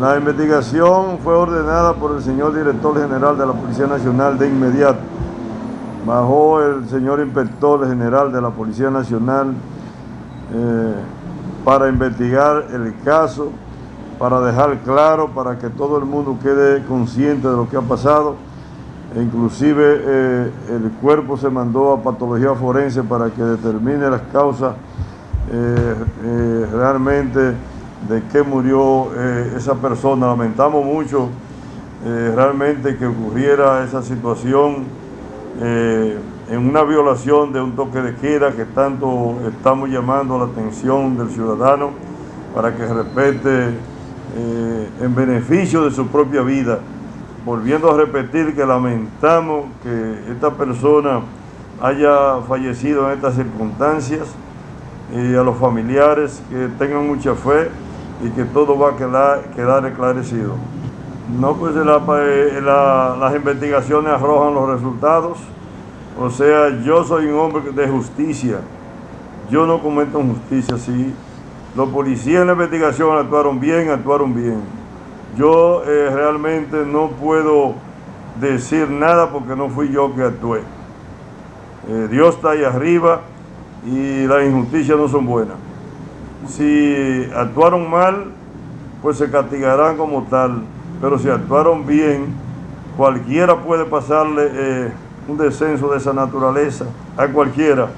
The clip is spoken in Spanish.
La investigación fue ordenada por el señor director general de la Policía Nacional de inmediato. Bajó el señor inspector general de la Policía Nacional eh, para investigar el caso, para dejar claro, para que todo el mundo quede consciente de lo que ha pasado. E inclusive eh, el cuerpo se mandó a patología forense para que determine las causas eh, realmente de qué murió esa persona. Lamentamos mucho realmente que ocurriera esa situación en una violación de un toque de queda que tanto estamos llamando la atención del ciudadano para que respete eh, en beneficio de su propia vida. Volviendo a repetir que lamentamos que esta persona haya fallecido en estas circunstancias y a los familiares que tengan mucha fe y que todo va a quedar, quedar esclarecido. No, pues eh, las investigaciones arrojan los resultados. O sea, yo soy un hombre de justicia. Yo no cometo injusticia, sí. Los policías en la investigación actuaron bien, actuaron bien. Yo eh, realmente no puedo decir nada porque no fui yo que actué. Eh, Dios está ahí arriba y las injusticias no son buenas. Si actuaron mal, pues se castigarán como tal. Pero si actuaron bien, cualquiera puede pasarle... Eh, un descenso de esa naturaleza a cualquiera.